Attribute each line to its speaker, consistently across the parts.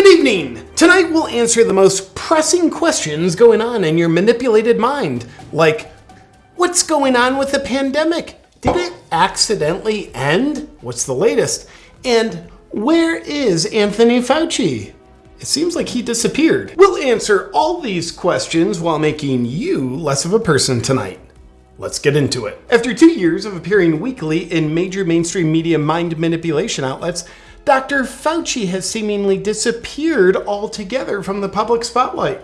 Speaker 1: Good evening! Tonight we'll answer the most pressing questions going on in your manipulated mind. Like, what's going on with the pandemic? Did it accidentally end? What's the latest? And where is Anthony Fauci? It seems like he disappeared. We'll answer all these questions while making you less of a person tonight. Let's get into it. After two years of appearing weekly in major mainstream media mind manipulation outlets, Dr. Fauci has seemingly disappeared altogether from the public spotlight.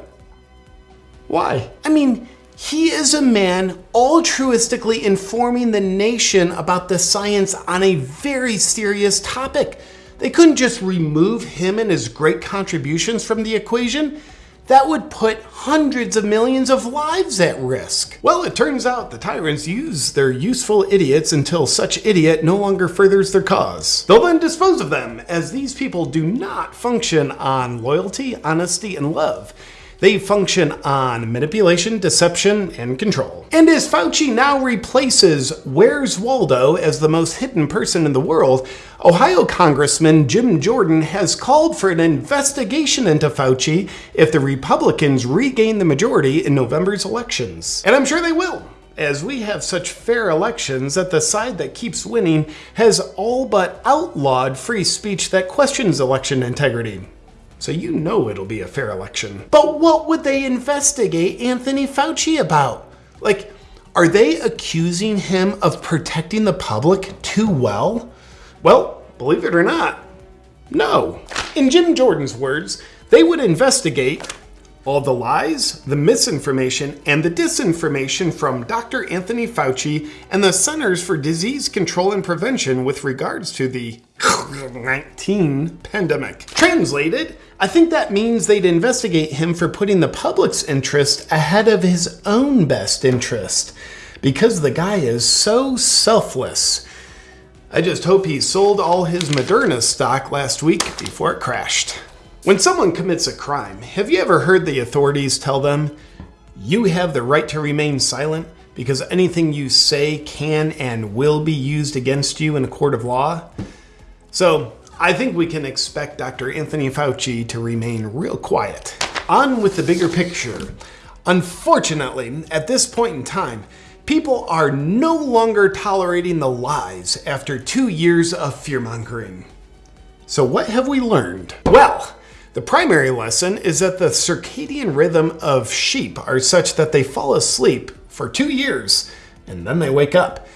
Speaker 1: Why? I mean, he is a man altruistically informing the nation about the science on a very serious topic. They couldn't just remove him and his great contributions from the equation. That would put hundreds of millions of lives at risk. Well, it turns out the tyrants use their useful idiots until such idiot no longer furthers their cause. They'll then dispose of them, as these people do not function on loyalty, honesty, and love. They function on manipulation, deception, and control. And as Fauci now replaces Where's Waldo as the most hidden person in the world, Ohio Congressman Jim Jordan has called for an investigation into Fauci if the Republicans regain the majority in November's elections. And I'm sure they will as we have such fair elections that the side that keeps winning has all but outlawed free speech that questions election integrity so you know it'll be a fair election. But what would they investigate Anthony Fauci about? Like, are they accusing him of protecting the public too well? Well, believe it or not, no. In Jim Jordan's words, they would investigate all the lies, the misinformation, and the disinformation from Dr. Anthony Fauci and the Centers for Disease Control and Prevention with regards to the COVID-19 pandemic. Translated, I think that means they'd investigate him for putting the public's interest ahead of his own best interest. Because the guy is so selfless. I just hope he sold all his Moderna stock last week before it crashed. When someone commits a crime, have you ever heard the authorities tell them, you have the right to remain silent because anything you say can and will be used against you in a court of law? So I think we can expect Dr. Anthony Fauci to remain real quiet. On with the bigger picture. Unfortunately, at this point in time, people are no longer tolerating the lies after two years of fearmongering. So what have we learned? Well, the primary lesson is that the circadian rhythm of sheep are such that they fall asleep for two years and then they wake up.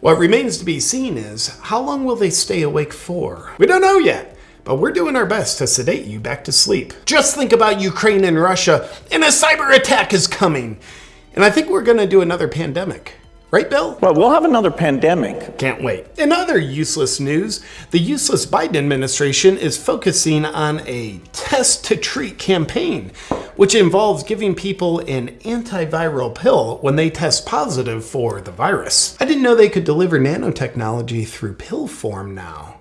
Speaker 1: What remains to be seen is how long will they stay awake for? We don't know yet, but we're doing our best to sedate you back to sleep. Just think about Ukraine and Russia, and a cyber attack is coming. And I think we're gonna do another pandemic. Right, Bill?
Speaker 2: Well, we'll have another pandemic.
Speaker 1: Can't wait. In other useless news, the useless Biden administration is focusing on a test to treat campaign, which involves giving people an antiviral pill when they test positive for the virus. I didn't know they could deliver nanotechnology through pill form now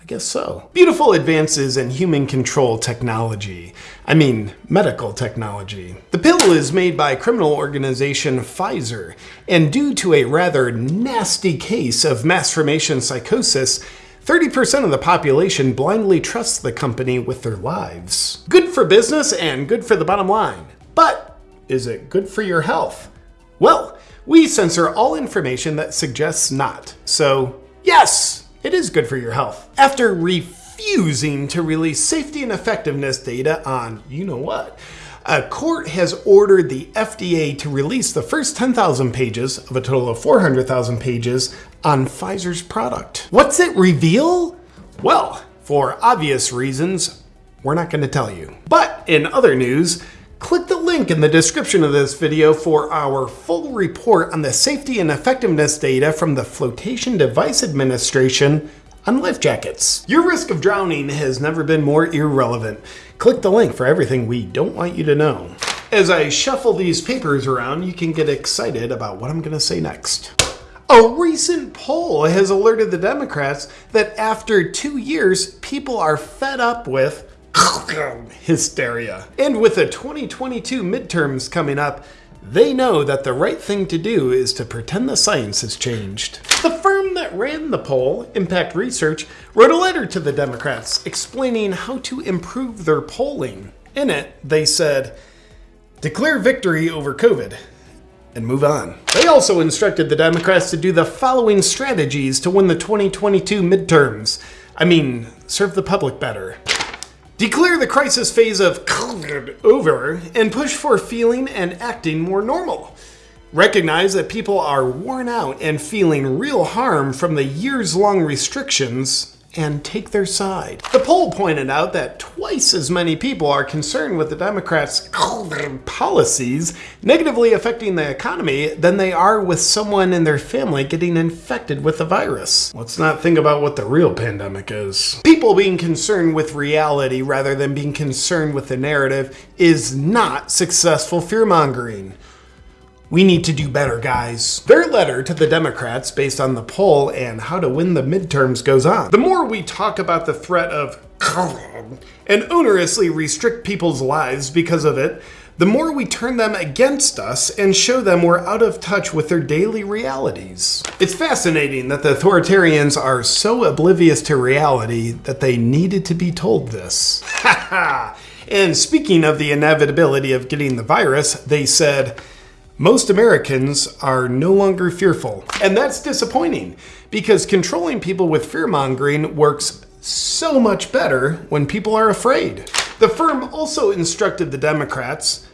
Speaker 1: I guess so. Beautiful advances in human control technology. I mean, medical technology. The pill is made by criminal organization Pfizer, and due to a rather nasty case of mass formation psychosis, 30% of the population blindly trusts the company with their lives. Good for business and good for the bottom line. But is it good for your health? Well, we censor all information that suggests not. So, yes, it is good for your health. After refusing to release safety and effectiveness data on you know what, a court has ordered the FDA to release the first 10,000 pages of a total of 400,000 pages on Pfizer's product. What's it reveal? Well, for obvious reasons, we're not going to tell you. But in other news, click the link in the description of this video for our full report on the safety and effectiveness data from the Flotation Device Administration on life jackets. Your risk of drowning has never been more irrelevant. Click the link for everything we don't want you to know. As I shuffle these papers around, you can get excited about what I'm gonna say next. A recent poll has alerted the Democrats that after two years, people are fed up with hysteria. And with the 2022 midterms coming up, They know that the right thing to do is to pretend the science has changed. The firm that ran the poll, Impact Research, wrote a letter to the Democrats explaining how to improve their polling. In it, they said, declare victory over COVID and move on. They also instructed the Democrats to do the following strategies to win the 2022 midterms. I mean, serve the public better. Declare the crisis phase of COVID over and push for feeling and acting more normal. Recognize that people are worn out and feeling real harm from the years long restrictions and take their side. The poll pointed out that twice as many people are concerned with the Democrats' policies negatively affecting the economy than they are with someone in their family getting infected with the virus. Let's not think about what the real pandemic is. People being concerned with reality rather than being concerned with the narrative is not successful fear mongering. We need to do better, guys. Their letter to the Democrats, based on the poll and how to win the midterms, goes on. The more we talk about the threat of COVID and onerously restrict people's lives because of it, the more we turn them against us and show them we're out of touch with their daily realities. It's fascinating that the authoritarians are so oblivious to reality that they needed to be told this. Ha ha! And speaking of the inevitability of getting the virus, they said, most Americans are no longer fearful. And that's disappointing because controlling people with fear mongering works so much better when people are afraid. The firm also instructed the Democrats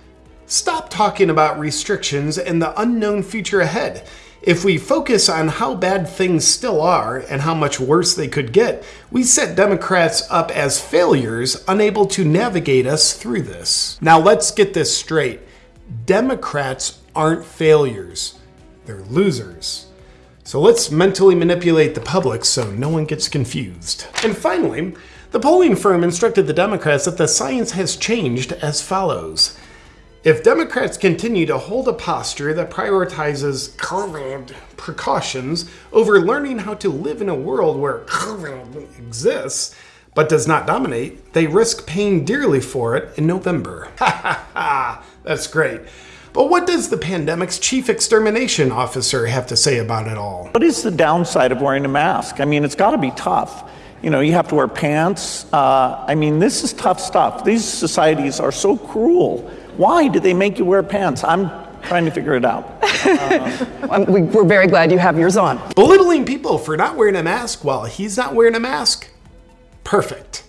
Speaker 1: stop talking about restrictions and the unknown future ahead. If we focus on how bad things still are and how much worse they could get, we set Democrats up as failures unable to navigate us through this. Now let's get this straight. Democrats aren't failures, they're losers. So let's mentally manipulate the public so no one gets confused. And finally, the polling firm instructed the Democrats that the science has changed as follows. If Democrats continue to hold a posture that prioritizes COVID precautions over learning how to live in a world where COVID exists, but does not dominate, they risk paying dearly for it in November. Ha ha ha! That's great. But what does the pandemic's chief extermination officer have to say about it all?
Speaker 2: What is the downside of wearing a mask? I mean, it's got to be tough. You know, you have to wear pants. Uh, I mean, this is tough stuff. These societies are so cruel. Why do they make you wear pants? I'm trying to figure it out.
Speaker 3: Um, we- We're very glad you have yours on.
Speaker 1: Belittling people for not wearing a mask while he's not wearing a mask? Perfect.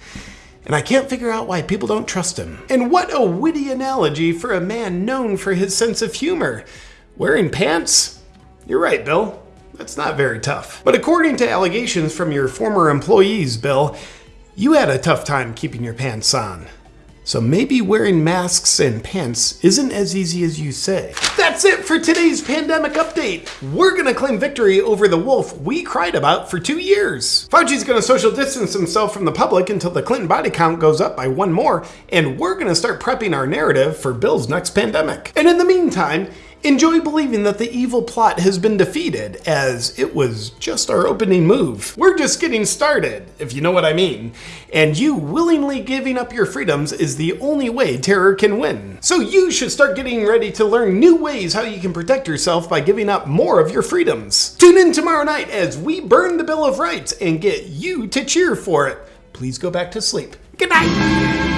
Speaker 1: And I can't figure out why people don't trust him. And what a witty analogy for a man known for his sense of humor. Wearing pants? You're right, Bill. That's not very tough. But according to allegations from your former employees, Bill, you had a tough time keeping your pants on. So maybe wearing masks and pants isn't as easy as you say. That's it for today's pandemic update. We're gonna claim victory over the wolf we cried about for two years. Fauci's gonna social distance himself from the public until the Clinton body count goes up by one more, and we're gonna start prepping our narrative for Bill's next pandemic. And in the meantime, Enjoy believing that the evil plot has been defeated, as it was just our opening move. We're just getting started, if you know what I mean. And you willingly giving up your freedoms is the only way terror can win. So you should start getting ready to learn new ways how you can protect yourself by giving up more of your freedoms. Tune in tomorrow night as we burn the Bill of Rights and get you to cheer for it. Please go back to sleep. Good night.